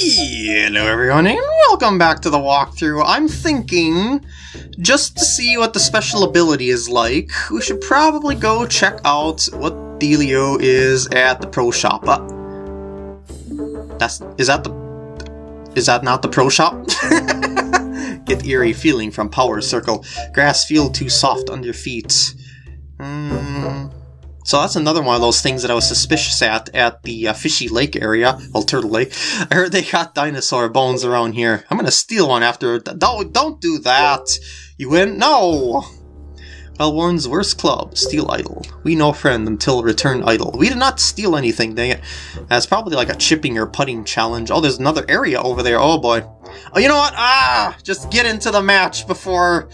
Hello everyone and welcome back to the walkthrough. I'm thinking, just to see what the special ability is like, we should probably go check out what dealio is at the pro shop. Uh, that's, is that the, is that not the pro shop? Get eerie feeling from power circle. Grass feel too soft under feet. Hmm. So that's another one of those things that I was suspicious at at the uh, Fishy Lake area, well, Turtle Lake. I heard they got dinosaur bones around here. I'm gonna steal one after. Don't don't do that. You win? No. Elwarn's worst club, steal idol. We no friend until return idol. We did not steal anything, dang it. That's probably like a chipping or putting challenge. Oh, there's another area over there. Oh boy. Oh, you know what? Ah, just get into the match before.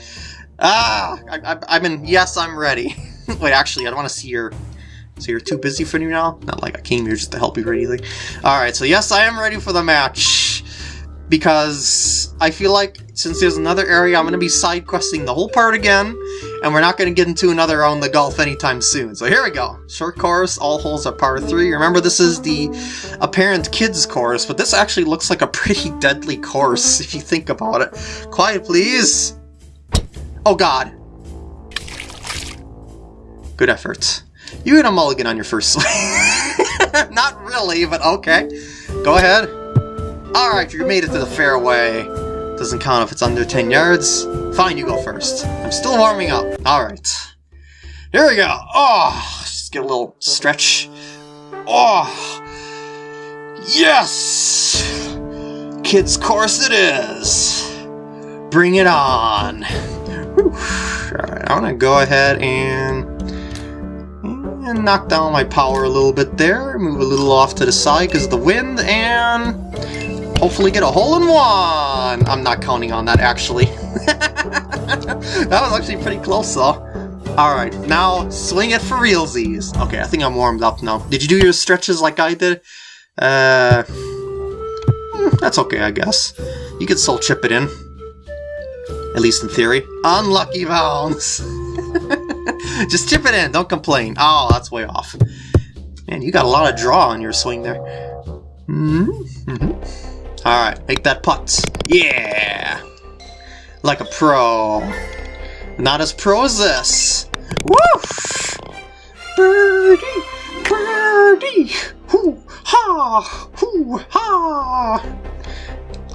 Ah, I, I, I mean, yes, I'm ready. Wait, actually, I don't want to see your... So you're too busy for me now? Not like I came here just to help you or anything. Alright, so yes, I am ready for the match. Because I feel like since there's another area, I'm going to be side questing the whole part again. And we're not going to get into another round the golf anytime soon. So here we go. Short course, all holes are par 3. Remember, this is the apparent kids course, but this actually looks like a pretty deadly course if you think about it. Quiet, please. Oh god. Good effort. You hit a mulligan on your first swing. Not really, but okay. Go ahead. Alright, you made it to the fairway. Doesn't count if it's under 10 yards. Fine, you go first. I'm still warming up. Alright. Here we go. Oh, just get a little stretch. Oh, yes! Kids course it is. Bring it on. Alright, I'm gonna go ahead and knock down my power a little bit there, move a little off to the side because of the wind, and hopefully get a hole-in-one! I'm not counting on that, actually. that was actually pretty close, though. Alright, now swing it for realsies. Okay, I think I'm warmed up now. Did you do your stretches like I did? Uh, hmm, that's okay, I guess. You can still chip it in. At least in theory. Unlucky bounce! Just chip it in, don't complain. Oh, that's way off. Man, you got a lot of draw on your swing there. Mm -hmm. Alright, make that putt. Yeah! Like a pro. Not as pro as this. Woo! Birdie! Birdie! Hoo! Ha! Hoo! Ha!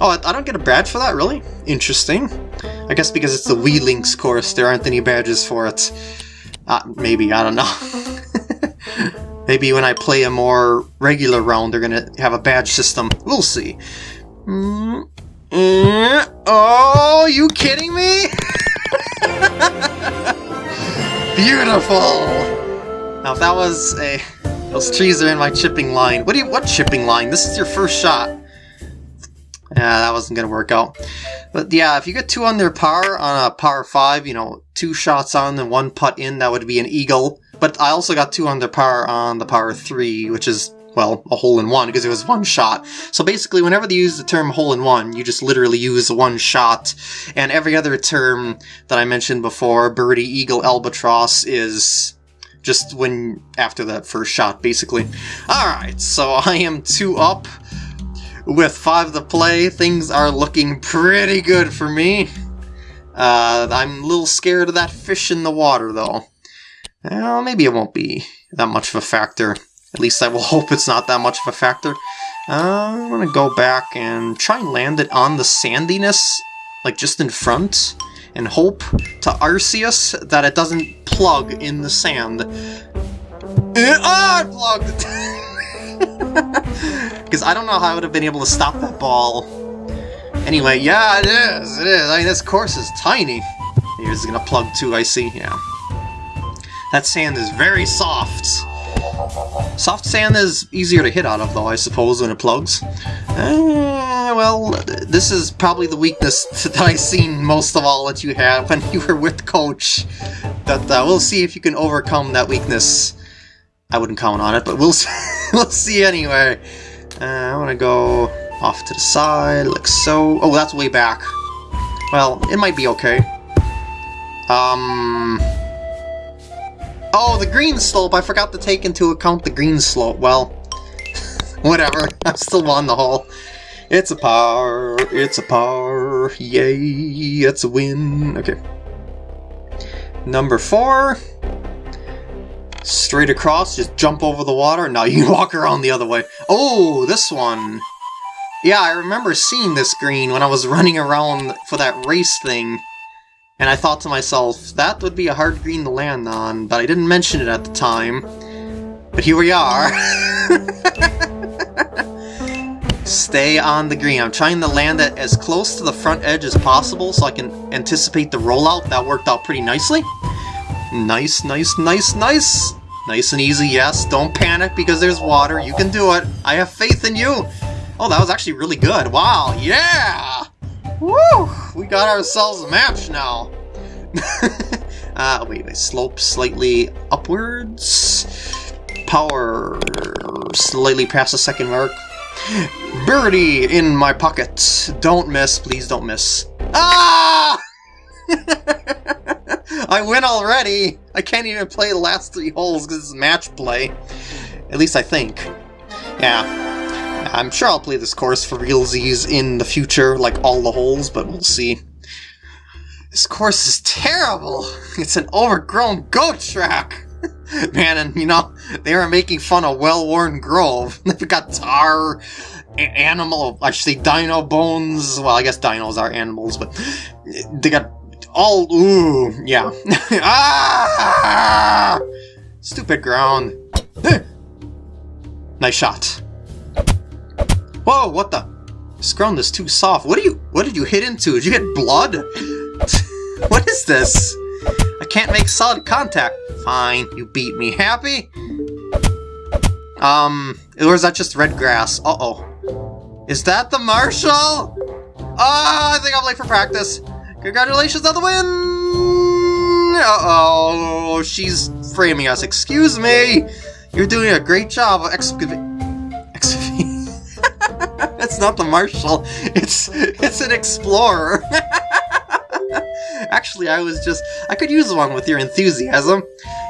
Oh, I don't get a badge for that, really? Interesting. I guess because it's the Wee Links course, there aren't any badges for it. Uh, maybe, I don't know. maybe when I play a more regular round, they're gonna have a badge system. We'll see. Mm -hmm. Oh, you kidding me? Beautiful! Now if that was a... Those trees are in my chipping line. What do you... What chipping line? This is your first shot. Yeah, that wasn't going to work out. But yeah, if you get two under par on a par 5, you know, two shots on and one putt in, that would be an eagle. But I also got two under par on the par 3, which is, well, a hole-in-one, because it was one shot. So basically, whenever they use the term hole-in-one, you just literally use one shot. And every other term that I mentioned before, birdie, eagle, albatross, is just when after that first shot, basically. Alright, so I am two up. With five to play, things are looking pretty good for me. Uh, I'm a little scared of that fish in the water, though. Well, maybe it won't be that much of a factor. At least I will hope it's not that much of a factor. Uh, I'm gonna go back and try and land it on the sandiness, like just in front, and hope to Arceus that it doesn't plug in the sand. Ah, it plugged! Because I don't know how I would have been able to stop that ball. Anyway, yeah, it is, it is. I mean, this course is tiny. Here's gonna plug too, I see, yeah. That sand is very soft. Soft sand is easier to hit out of, though, I suppose, when it plugs. Uh, well, this is probably the weakness that I've seen most of all that you have when you were with Coach. But uh, we'll see if you can overcome that weakness. I wouldn't count on it, but we'll see, we'll see anyway. Uh, I want to go off to the side, like so. Oh, that's way back. Well, it might be okay. Um... Oh, the green slope! I forgot to take into account the green slope. Well, whatever. I'm still on the hole. It's a par, it's a par, yay, it's a win. Okay. Number four. Straight across, just jump over the water. Now you walk around the other way. Oh, this one. Yeah, I remember seeing this green when I was running around for that race thing. And I thought to myself, that would be a hard green to land on, but I didn't mention it at the time. But here we are. Stay on the green. I'm trying to land it as close to the front edge as possible so I can anticipate the rollout. That worked out pretty nicely. Nice, nice, nice, nice. Nice and easy, yes. Don't panic because there's water. You can do it. I have faith in you. Oh, that was actually really good. Wow, yeah! Woo! We got ourselves a match now. uh, wait, slope slightly upwards. Power slightly past the second mark. Birdie in my pocket. Don't miss, please don't miss. Ah! I win already! I can't even play the last three holes because it's match play. At least I think. Yeah. I'm sure I'll play this course for realsies in the future, like all the holes, but we'll see. This course is terrible! It's an overgrown goat track! Man, and you know, they are making fun of Wellworn Grove. They've got tar, animal, I should say dino bones. Well, I guess dinos are animals, but they got all, ooh, yeah. ah! Stupid ground. nice shot. Whoa, what the? This ground is too soft. What do you, what did you hit into? Did you get blood? what is this? I can't make solid contact. Fine, you beat me. Happy? Um, or is that just red grass? Uh-oh. Is that the Marshal? Oh, I think I'm late for practice. Congratulations on the win! Uh-oh, she's framing us. Excuse me! You're doing a great job of excavating... That's not the Marshal. It's, it's an explorer. Actually, I was just... I could use one with your enthusiasm.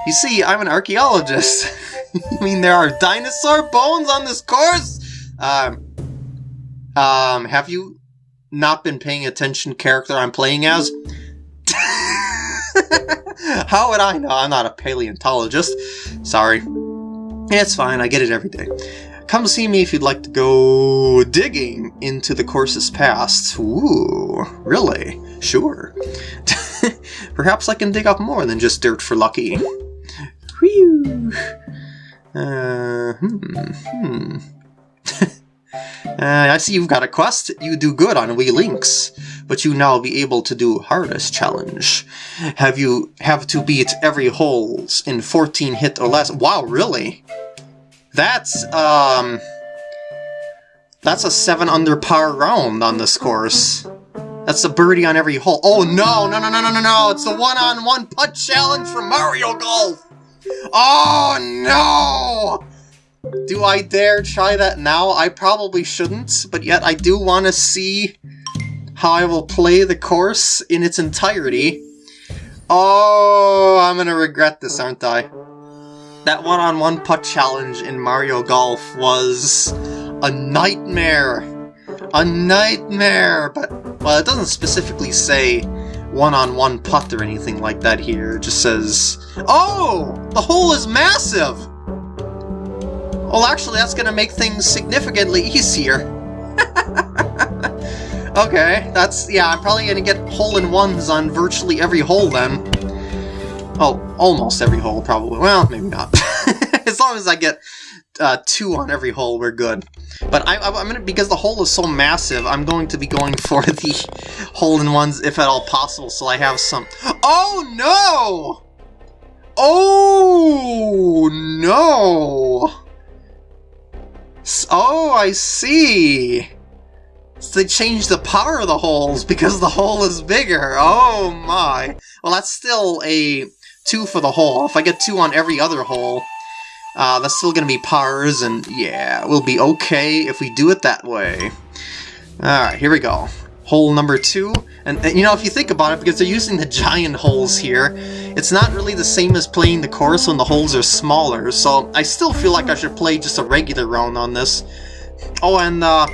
You see, I'm an archaeologist. I mean there are dinosaur bones on this course? Um... Um, have you not been paying attention character I'm playing as? How would I know? I'm not a paleontologist. Sorry. It's fine, I get it every day. Come see me if you'd like to go digging into the course's past. Ooh, really? Sure. Perhaps I can dig up more than just dirt for lucky. Whew. Uh, hmm, hmm. Uh, I see you've got a quest. You do good on Wee Links, but you now be able to do hardest challenge. Have you have to beat every holes in 14 hit or less? Wow, really? That's um, that's a seven under par round on this course. That's a birdie on every hole. Oh no, no, no, no, no, no, no! It's the one-on-one -on -one putt challenge from Mario Golf. Oh no! Do I dare try that now? I probably shouldn't, but yet I do want to see how I will play the course in its entirety. Oh, I'm gonna regret this, aren't I? That one-on-one -on -one putt challenge in Mario Golf was a nightmare. A nightmare! But, well, it doesn't specifically say one-on-one -on -one putt or anything like that here. It just says, Oh! The hole is massive! Well, actually, that's going to make things significantly easier. okay, that's... yeah, I'm probably going to get hole-in-ones on virtually every hole then. Oh, almost every hole, probably. Well, maybe not. as long as I get uh, two on every hole, we're good. But I, am gonna because the hole is so massive, I'm going to be going for the hole-in-ones if at all possible, so I have some. Oh no! Oh no! I see! So they changed the power of the holes because the hole is bigger. Oh my. Well, that's still a 2 for the hole. If I get 2 on every other hole, uh, that's still going to be pars, and yeah, we'll be okay if we do it that way. Alright, here we go. Hole number 2. And, and, you know, if you think about it, because they're using the giant holes here, it's not really the same as playing the course when the holes are smaller, so I still feel like I should play just a regular round on this. Oh, and uh,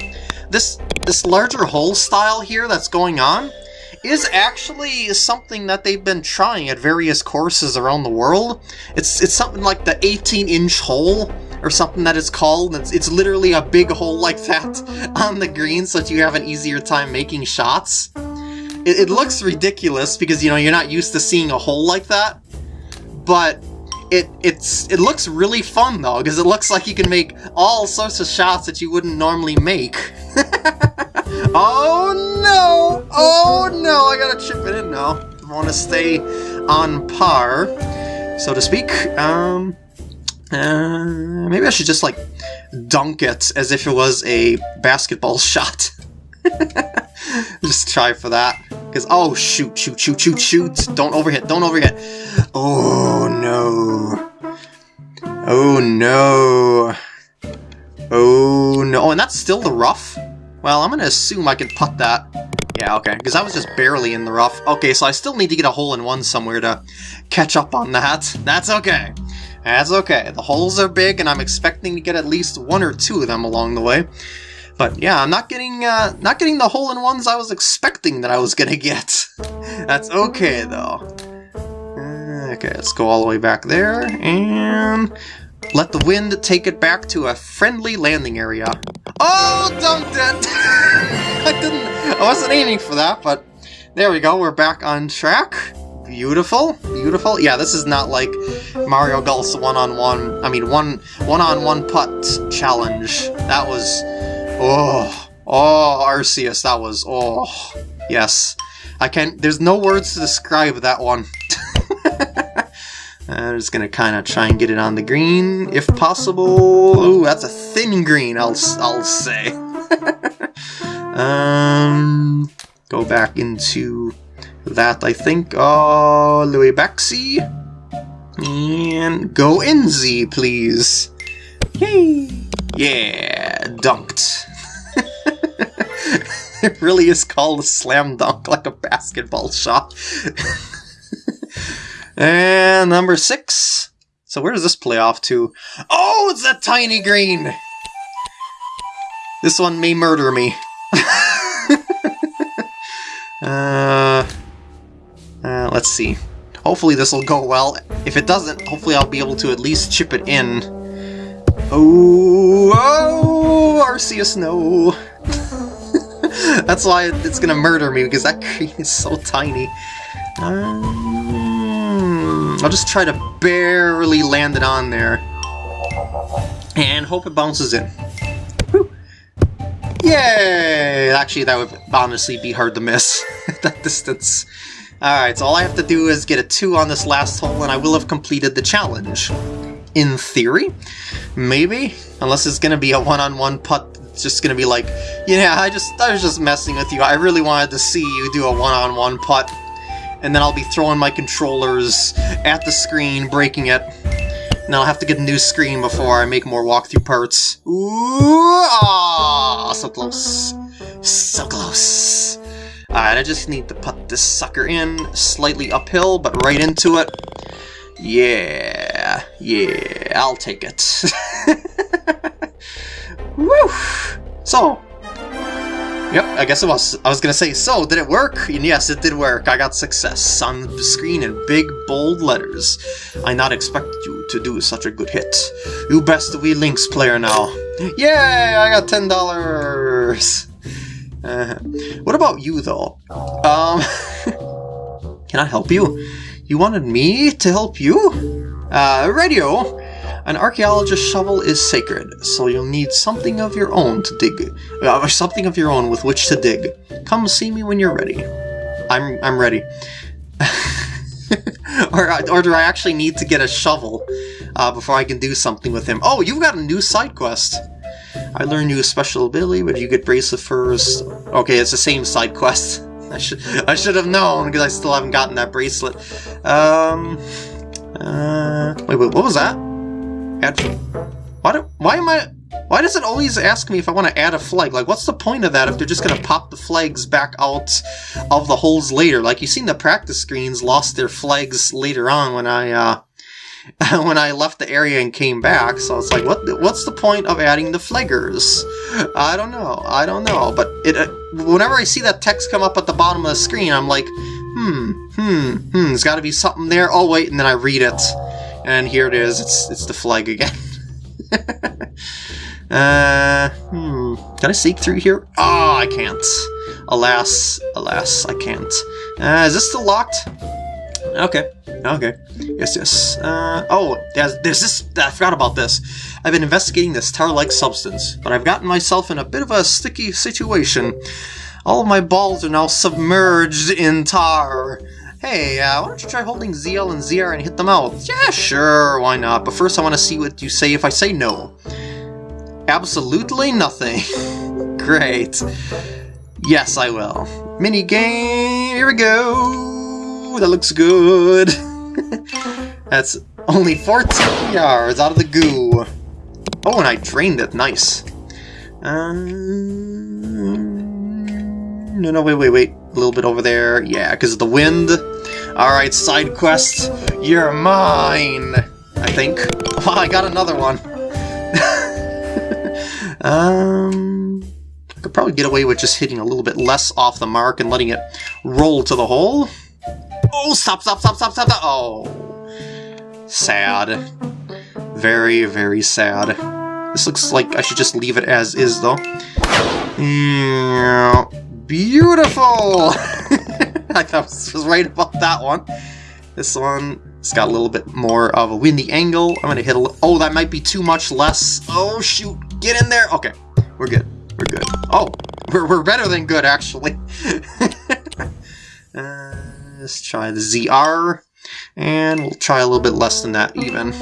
this this larger hole style here that's going on is actually something that they've been trying at various courses around the world. It's it's something like the 18-inch hole or something that it's called. It's, it's literally a big hole like that on the green so that you have an easier time making shots. It, it looks ridiculous because, you know, you're not used to seeing a hole like that, but it it's it looks really fun though because it looks like you can make all sorts of shots that you wouldn't normally make. oh no! Oh no! I gotta chip it in now. I want to stay on par, so to speak. Um, uh, maybe I should just like dunk it as if it was a basketball shot. just try for that. Because, oh, shoot, shoot, shoot, shoot, shoot. Don't overhit, don't overhit. Oh, no. Oh, no. Oh, no. Oh, and that's still the rough? Well, I'm going to assume I can putt that. Yeah, okay, because I was just barely in the rough. Okay, so I still need to get a hole in one somewhere to catch up on that. That's okay. That's okay. The holes are big, and I'm expecting to get at least one or two of them along the way. But yeah, I'm not getting uh, not getting the hole-in-ones I was expecting that I was gonna get. That's okay, though. Okay, let's go all the way back there, and let the wind take it back to a friendly landing area. Oh, dumped it! I didn't, I wasn't aiming for that, but there we go, we're back on track. Beautiful, beautiful. Yeah, this is not like Mario Golf's one-on-one, -on -one, I mean, one one-on-one -on -one putt challenge. That was, oh, oh, Arceus, that was, oh, yes. I can't, there's no words to describe that one. I'm just gonna kind of try and get it on the green, if possible. Ooh, that's a thin green, I'll, I'll say. um, go back into that, I think, way back, see? And go in Z, please. Yay! Yeah, dunked. it really is called a slam dunk, like a basketball shot. and number six. So where does this play off to? Oh, it's a tiny green! This one may murder me. uh, uh, let's see. Hopefully this will go well. If it doesn't, hopefully I'll be able to at least chip it in. Oh, oh Arceus, no. That's why it's gonna murder me, because that green is so tiny. Um, I'll just try to barely land it on there. And hope it bounces in. Yay! Actually, that would honestly be hard to miss at that distance. Alright, so all I have to do is get a 2 on this last hole and I will have completed the challenge. In theory, maybe, unless it's gonna be a one-on-one -on -one putt, it's just gonna be like, yeah, I just I was just messing with you. I really wanted to see you do a one-on-one -on -one putt, and then I'll be throwing my controllers at the screen, breaking it. And I'll have to get a new screen before I make more walkthrough parts. Ooh, ah, so close. So close. Alright, I just need to put this sucker in slightly uphill, but right into it. Yeah, yeah, I'll take it. Woo! So, Yep, I guess it was. I was gonna say, so, did it work? And yes, it did work. I got success on the screen in big, bold letters. I not expect you to do such a good hit. You best Wee Links player now. Yay! I got $10! Uh, what about you, though? Um, can I help you? You wanted me to help you? Uh, radio! An archaeologist's shovel is sacred, so you'll need something of your own to dig. Uh, something of your own with which to dig. Come see me when you're ready. I'm I'm ready. or, or do I actually need to get a shovel uh, before I can do something with him? Oh, you've got a new side quest. I learned you a special ability, but you get bracelet first. Okay, it's the same side quest. I should I should have known because I still haven't gotten that bracelet. Um. Uh. Wait, wait. What was that? Add. Why do? Why am I? Why does it always ask me if I want to add a flag? Like, what's the point of that if they're just going to pop the flags back out of the holes later? Like, you've seen the practice screens lost their flags later on when I, uh, when I left the area and came back. So it's like, what? What's the point of adding the flaggers? I don't know. I don't know. But it, uh, whenever I see that text come up at the bottom of the screen, I'm like, hmm, hmm, hmm. There's got to be something there. Oh wait, and then I read it, and here it is. It's it's the flag again. uh, hmm. Can I sneak through here? Oh, I can't. Alas, alas, I can't. Uh, is this still locked? Okay, okay. Yes, yes. Uh, oh, there's, there's this... I forgot about this. I've been investigating this tar-like substance, but I've gotten myself in a bit of a sticky situation. All of my balls are now submerged in tar. Hey, uh, why don't you try holding ZL and ZR and hit them out? Yeah, sure, why not? But first I want to see what you say if I say no. Absolutely nothing. Great. Yes, I will. Mini game, here we go that looks good. That's only 14 yards out of the goo. Oh, and I drained it. Nice. Um, no, no, wait, wait, wait. A little bit over there. Yeah, because of the wind. Alright, side quest. You're mine, I think. Oh, I got another one. um, I could probably get away with just hitting a little bit less off the mark and letting it roll to the hole. Oh, stop, stop, stop, stop, stop, stop. Oh. Sad. Very, very sad. This looks like I should just leave it as is, though. Yeah, beautiful! I was right about that one. This one, it's got a little bit more of a windy angle. I'm gonna hit a Oh, that might be too much less. Oh, shoot. Get in there. Okay, we're good. We're good. Oh, we're, we're better than good, actually. uh, Let's try the ZR, and we'll try a little bit less than that even.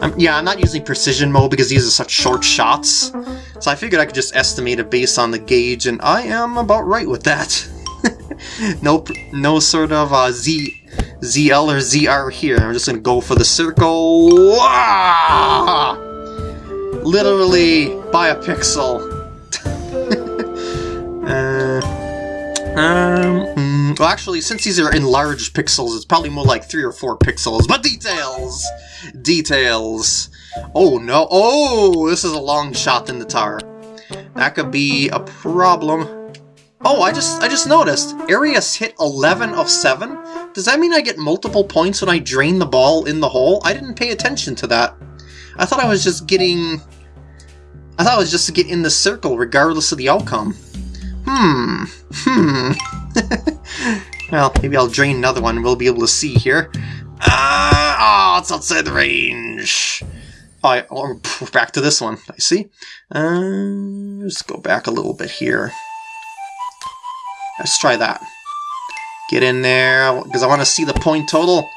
Um, yeah, I'm not using precision mode because these are such short shots, so I figured I could just estimate it based on the gauge, and I am about right with that. no, no sort of uh, Z, ZL or ZR here. I'm just gonna go for the circle. Literally by a pixel. uh, um. Well, actually, since these are enlarged pixels, it's probably more like three or four pixels. But details! Details. Oh, no. Oh, this is a long shot in the tar. That could be a problem. Oh, I just I just noticed. Arius hit 11 of 7. Does that mean I get multiple points when I drain the ball in the hole? I didn't pay attention to that. I thought I was just getting... I thought I was just to get in the circle regardless of the outcome. Hmm. Hmm. well, maybe I'll drain another one we'll be able to see here. Ah, oh, it's outside the range. Oh, I, oh, back to this one. I see. Uh, let's go back a little bit here. Let's try that. Get in there, because I want to see the point total.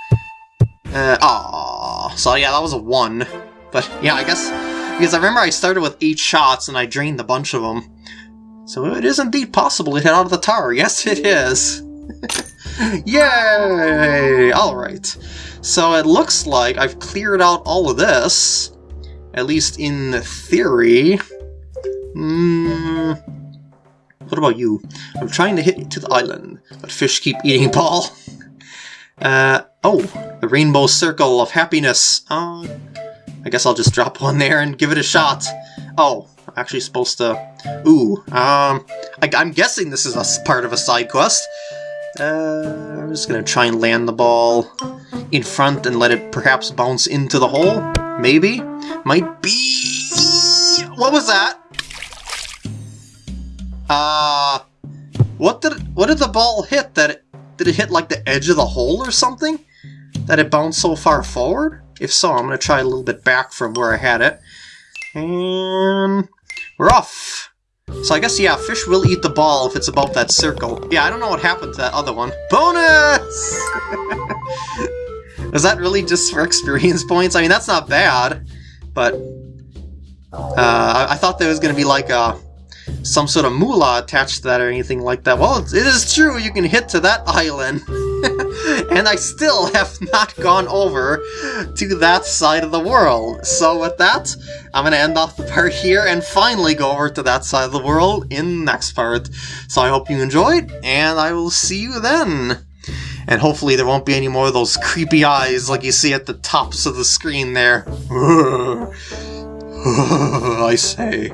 Uh, oh, so yeah, that was a 1. But yeah, I guess, because I remember I started with 8 shots and I drained a bunch of them. So it is indeed possible to hit out of the tower. Yes, it is. Yay! Alright. So it looks like I've cleared out all of this. At least in theory. Hmm. What about you? I'm trying to hit to the island, but fish keep eating ball. Uh, oh, the rainbow circle of happiness. Uh, I guess I'll just drop one there and give it a shot. Oh, I'm actually supposed to... Ooh, um, I, am guessing this is a part of a side quest. Uh, I'm just gonna try and land the ball in front and let it perhaps bounce into the hole. Maybe. Might be... What was that? Uh... What did what did the ball hit? That it, did it hit like the edge of the hole or something? That it bounced so far forward? If so, I'm gonna try a little bit back from where I had it. And we're off! So I guess, yeah, fish will eat the ball if it's above that circle. Yeah, I don't know what happened to that other one. Bonus! Is that really just for experience points? I mean, that's not bad, but... Uh, I thought there was going to be like a some sort of moolah attached to that or anything like that. Well, it is true, you can hit to that island. and I still have not gone over to that side of the world. So with that, I'm to end off the part here and finally go over to that side of the world in the next part. So I hope you enjoyed, and I will see you then. And hopefully there won't be any more of those creepy eyes like you see at the tops of the screen there. I say,